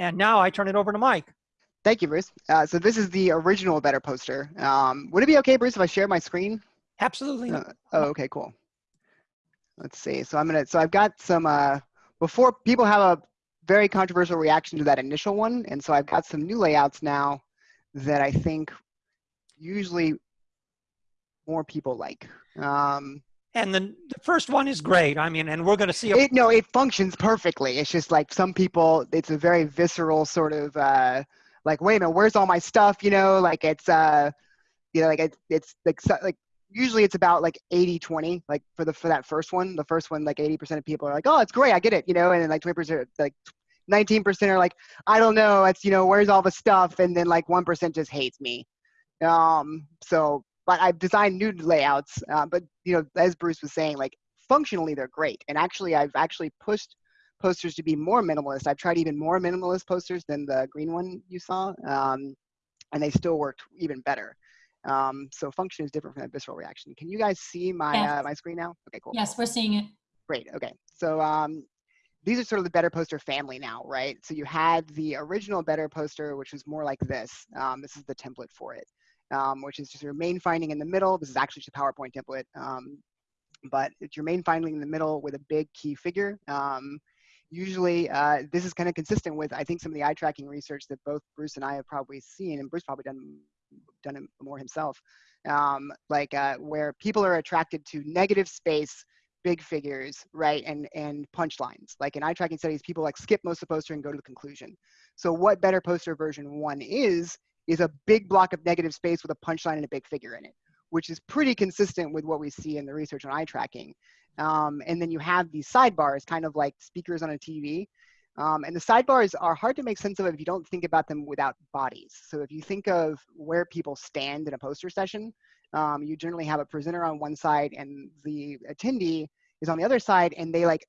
And now I turn it over to Mike. Thank you, Bruce. Uh, so this is the original Better poster. Um, would it be okay, Bruce, if I share my screen? Absolutely. Uh, oh, okay, cool. Let's see. So I'm gonna. So I've got some. Uh, before people have a very controversial reaction to that initial one, and so I've got some new layouts now that I think usually more people like. Um, and the, the first one is great. I mean, and we're going to see. It, no, it functions perfectly. It's just like some people, it's a very visceral sort of uh, like, wait a minute, where's all my stuff? You know, like it's, uh, you know, like it's, it's like, like usually it's about like 80 20 like for the for that first one the first one like 80% of people are like oh it's great i get it you know and then like 20% like 19% are like i don't know it's you know where's all the stuff and then like 1% just hates me um so but i've designed new layouts uh, but you know as bruce was saying like functionally they're great and actually i've actually pushed posters to be more minimalist i've tried even more minimalist posters than the green one you saw um, and they still worked even better um, so function is different from that visceral reaction. Can you guys see my yes. uh, my screen now? Okay, cool. Yes, we're seeing it. Great. Okay. So um, these are sort of the better poster family now, right? So you had the original better poster, which was more like this. Um, this is the template for it, um, which is just your main finding in the middle. This is actually just a PowerPoint template, um, but it's your main finding in the middle with a big key figure. Um, usually, uh, this is kind of consistent with, I think, some of the eye tracking research that both Bruce and I have probably seen, and Bruce probably done done it more himself, um, like uh, where people are attracted to negative space, big figures, right, and and punchlines. Like in eye tracking studies, people like skip most of the poster and go to the conclusion. So what Better Poster version one is is a big block of negative space with a punchline and a big figure in it, which is pretty consistent with what we see in the research on eye tracking. Um, and then you have these sidebars, kind of like speakers on a TV, um, and the sidebars are hard to make sense of if you don't think about them without bodies. So if you think of where people stand in a poster session, um, you generally have a presenter on one side and the attendee is on the other side and they like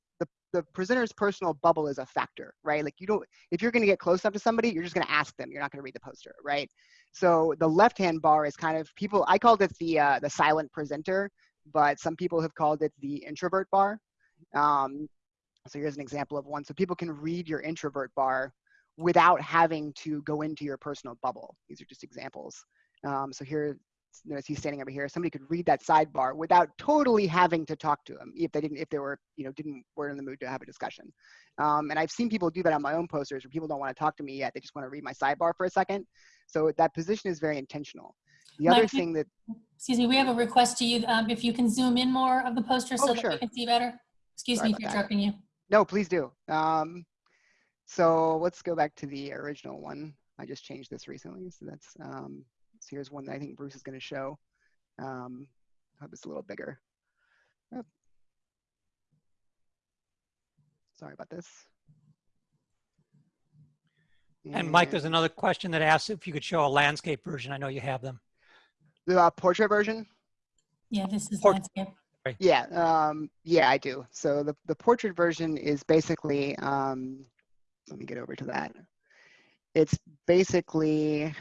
the, presenter's personal bubble is a factor, right? Like you don't, if you're gonna get close up to somebody, you're just gonna ask them, you're not gonna read the poster, right? So the left-hand bar is kind of people, I called it the, uh, the silent presenter, but some people have called it the introvert bar. Um, so here's an example of one. So people can read your introvert bar without having to go into your personal bubble. These are just examples. Um, so here, notice he's standing over here. Somebody could read that sidebar without totally having to talk to him if they didn't, if they were, you know, didn't were in the mood to have a discussion. Um, and I've seen people do that on my own posters where people don't want to talk to me yet. They just want to read my sidebar for a second. So that position is very intentional. The Mike, other thing that, excuse me, we have a request to you. Um, if you can zoom in more of the poster so oh, that we can see better. Excuse Sorry me for interrupting you. No, please do. Um, so let's go back to the original one. I just changed this recently, so that's um, so here's one that I think Bruce is going to show. Um, I hope it's a little bigger. Oh. Sorry about this. And, and Mike, there's another question that asks if you could show a landscape version. I know you have them. The uh, portrait version? Yeah, this is Port landscape. Yeah, um, yeah, I do. So the, the portrait version is basically, um, let me get over to that. It's basically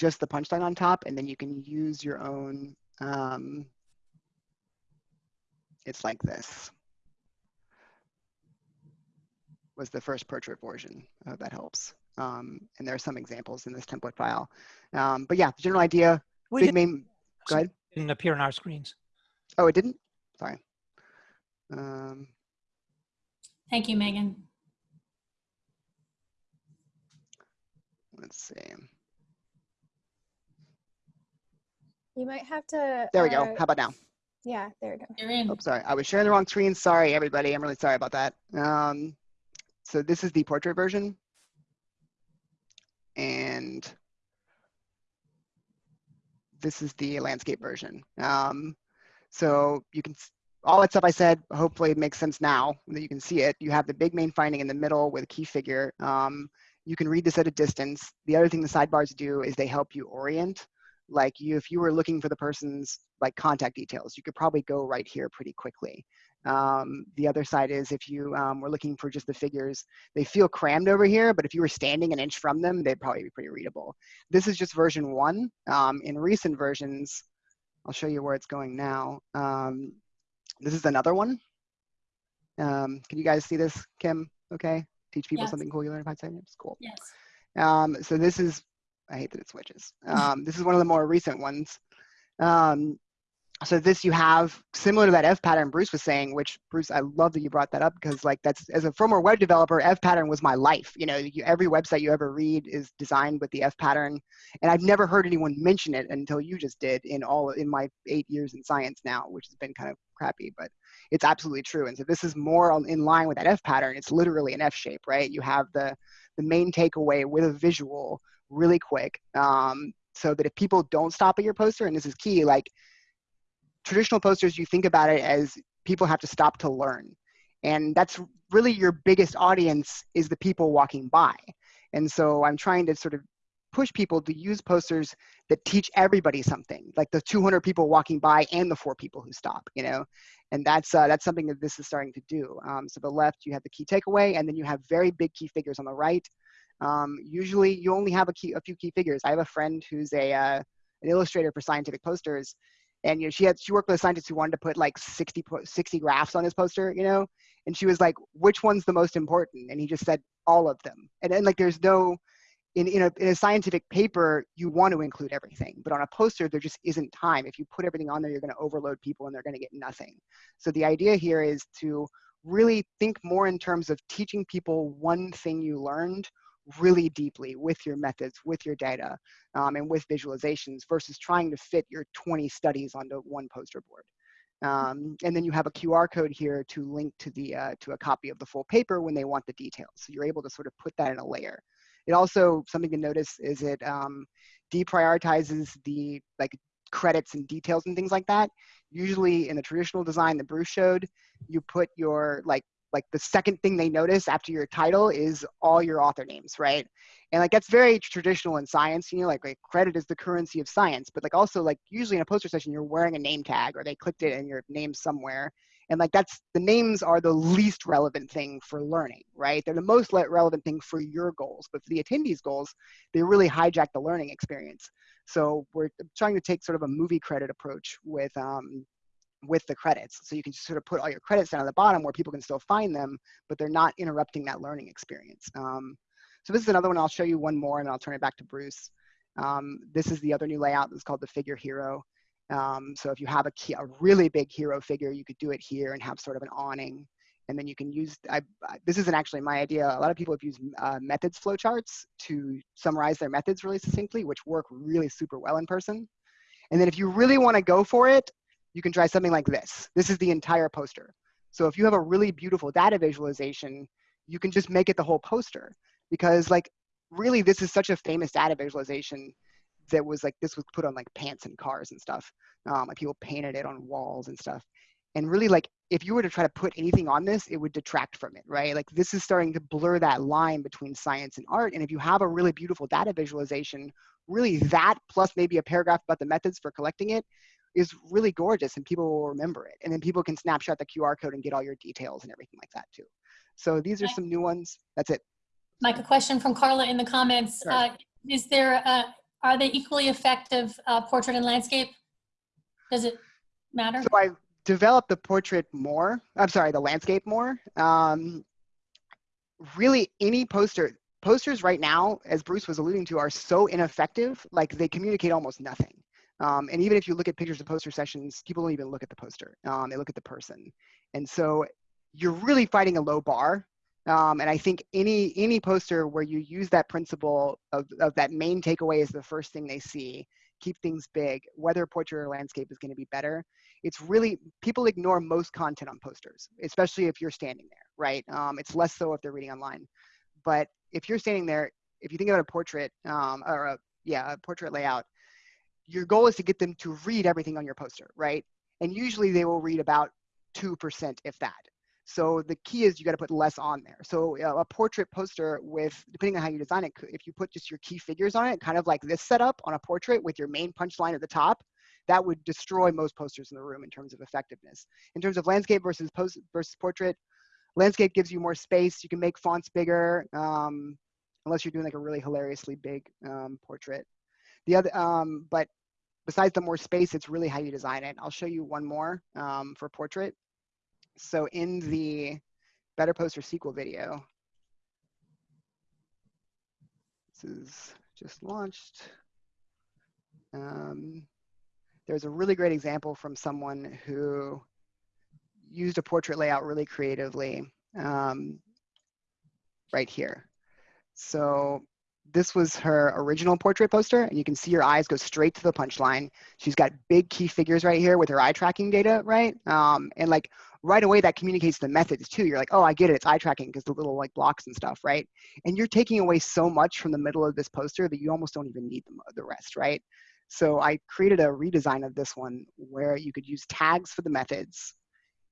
just the punchline on top, and then you can use your own, um, it's like this. Was the first portrait version. I hope that helps. Um, and there are some examples in this template file. Um, but yeah, the general idea, we big main, go ahead didn't appear on our screens. Oh, it didn't? Sorry. Um, Thank you, Megan. Let's see. You might have to. There we uh, go. How about now? Yeah, there we go. You're in. Oh, sorry. I was sharing the wrong screen. Sorry, everybody. I'm really sorry about that. Um, so this is the portrait version. And this is the landscape version. Um, so you can, all that stuff I said, hopefully it makes sense now that you can see it. You have the big main finding in the middle with a key figure. Um, you can read this at a distance. The other thing the sidebars do is they help you orient. Like you, if you were looking for the person's like contact details, you could probably go right here pretty quickly. Um, the other side is if you um, were looking for just the figures, they feel crammed over here, but if you were standing an inch from them, they'd probably be pretty readable. This is just version one. Um, in recent versions, I'll show you where it's going now. Um, this is another one. Um, can you guys see this, Kim? Okay, teach people Yes. something cool you learn in five seconds. Cool. Yes. Um, so this is, I hate that it switches. Um, this is one of the more recent ones. Um, so this you have similar to that F pattern Bruce was saying, which Bruce, I love that you brought that up because like that's as a former web developer, F pattern was my life. You know, you, every website you ever read is designed with the F pattern, and I've never heard anyone mention it until you just did in all in my eight years in science now, which has been kind of crappy, but it's absolutely true. And so this is more on- in line with that F pattern. It's literally an F shape, right? You have the the main takeaway with a visual really quick um, so that if people don't stop at your poster and this is key like traditional posters you think about it as people have to stop to learn. And that's really your biggest audience is the people walking by. And so i'm trying to sort of push people to use posters that teach everybody something like the 200 people walking by and the four people who stop you know? And that's uh, that's something that this is starting to do. Um, so the left you have the key takeaway and then you have very big key figures on the right um, usually you only have a, key, a few key figures. I have a friend who's a, uh, an illustrator for scientific posters. And you know, she had she worked with a scientist who wanted to put like 60, 60 graphs on his poster, you know, and she was like, which one's the most important? And he just said all of them. And then like there's no in, in, a, in a scientific paper, you want to include everything, but on a poster, there just isn't time. If you put everything on there, you're going to overload people and they're going to get nothing. So the idea here is to really think more in terms of teaching people one thing you learned really deeply with your methods, with your data, um, and with visualizations versus trying to fit your 20 studies onto one poster board. Um, and then you have a QR code here to link to the uh, to a copy of the full paper when they want the details. So you're able to sort of put that in a layer. It also something to notice is it um, deprioritizes the like credits and details and things like that. Usually in the traditional design that Bruce showed, you put your like like the second thing they notice after your title is all your author names, right? And like that's very traditional in science, you know, like, like credit is the currency of science, but like also like usually in a poster session you're wearing a name tag or they clicked it and your name somewhere. And like that's the names are the least relevant thing for learning, right? They're the most le- relevant thing for your goals, but for the attendees' goals, they really hijack the learning experience. So we're trying to take sort of a movie credit approach with um, with the credits. So you can just sort of put all your credits down at the bottom where people can still find them, but they're not interrupting that learning experience. Um, so this is another one. I'll show you one more and I'll turn it back to Bruce. Um, this is the other new layout. that's called the figure hero. Um, so if you have a, key, a really big hero figure, you could do it here and have sort of an awning. And then you can use, I, I, this isn't actually my idea. A lot of people have used uh, methods flowcharts to summarize their methods really succinctly, which work really super well in person. And then if you really want to go for it, you can try something like this. This is the entire poster. So if you have a really beautiful data visualization, you can just make it the whole poster because like really this is such a famous data visualization that was like this was put on like pants and cars and stuff. Um, like people painted it on walls and stuff. And really like if you were to try to put anything on this, it would detract from it, right? Like this is starting to blur that line between science and art. And if you have a really beautiful data visualization, really that plus maybe a paragraph about the methods for collecting it is really gorgeous and people will remember it. And then people can snapshot the QR code and get all your details and everything like that too. So these are some new ones. That's it. Mike, a question from Carla in the comments. Sure. Uh, Is there, uh, are they equally effective, uh, portrait and landscape? Does it matter? So I developed the portrait more. I'm sorry, the landscape more. Um, really, any poster, posters right now, as Bruce was alluding to, are so ineffective. Like they communicate almost nothing. Um, and even if you look at pictures of poster sessions, people don't even look at the poster. Um, they look at the person. And so you're really fighting a low bar. Um, and I think any any poster where you use that principle of, of that main takeaway is the first thing they see, keep things big, whether portrait or landscape is going to be better. It's really people ignore most content on posters, especially if you're standing there, right? Um, it's less so if they're reading online. But if you're standing there, if you think about a portrait um, or a yeah a portrait layout, your goal is to get them to read everything on your poster, right? And usually they will read about 2%, if that. So the key is you got to put less on there. So uh, a portrait poster with, depending on how you design it, if you put just your key figures on it, kind of like this setup on a portrait with your main punchline at the top, that would destroy most posters in the room in terms of effectiveness. In terms of landscape versus post versus portrait, landscape gives you more space. You can make fonts bigger, um, unless you're doing like a really hilariously big um, portrait. The other, um, but besides the more space, it's really how you design it. I'll show you one more um, for portrait. So in the Better Poster sequel video, this is just launched. Um, there's a really great example from someone who used a portrait layout really creatively um, right here. So this was her original portrait poster, and you can see her eyes go straight to the punchline. She's got big key figures right here with her eye tracking data, right? Um, and like right away, that communicates the methods too. You're like, oh, I get it. It's eye tracking because the little like blocks and stuff, right? And you're taking away so much from the middle of this poster that you almost don't even need the, the rest, right? So I created a redesign of this one where you could use tags for the methods,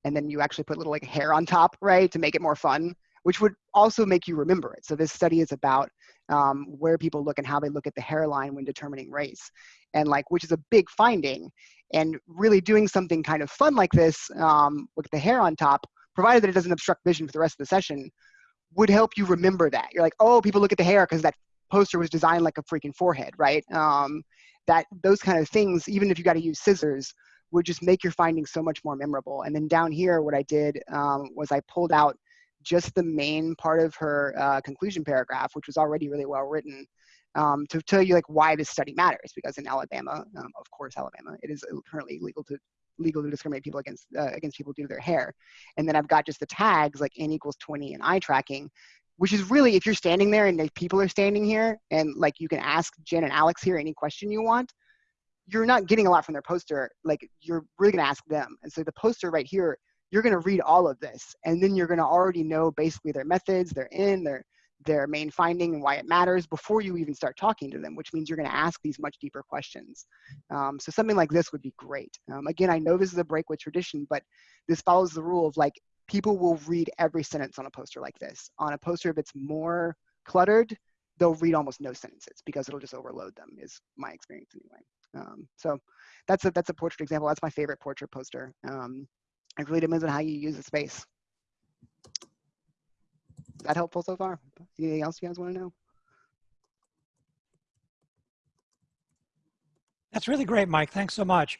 and then you actually put little like hair on top, right, to make it more fun, which would also make you remember it. So this study is about um, where people look and how they look at the hairline when determining race, and like which is a big finding. And really doing something kind of fun like this um, with the hair on top, provided that it doesn't obstruct vision for the rest of the session, would help you remember that. You're like, oh, people look at the hair because that poster was designed like a freaking forehead, right? Um, that those kind of things, even if you got to use scissors, would just make your findings so much more memorable. And then down here, what I did um, was I pulled out just the main part of her uh, conclusion paragraph, which was already really well written, um, to tell you like why this study matters. Because in Alabama, um, of course, Alabama, it is currently illegal to legal to discriminate people against uh, against people due to their hair. And then I've got just the tags like n equals 20 and eye tracking, which is really if you're standing there and people are standing here and like you can ask Jen and Alex here any question you want, you're not getting a lot from their poster. Like you're really gonna ask them. And so the poster right here, you're gonna read all of this, and then you're gonna already know basically their methods, their in, their their main finding and why it matters before you even start talking to them, which means you're going to ask these much deeper questions. Um, so something like this would be great. Um, again, I know this is a break with tradition, but this follows the rule of like people will read every sentence on a poster like this. On a poster, if it's more cluttered, they'll read almost no sentences because it'll just overload them is my experience anyway. Um, so that's a, that's a portrait example. That's my favorite portrait poster. Um, it really depends on how you use the space. Is that helpful so far? Anything else you guys want to know? That's really great, Mike. Thanks so much.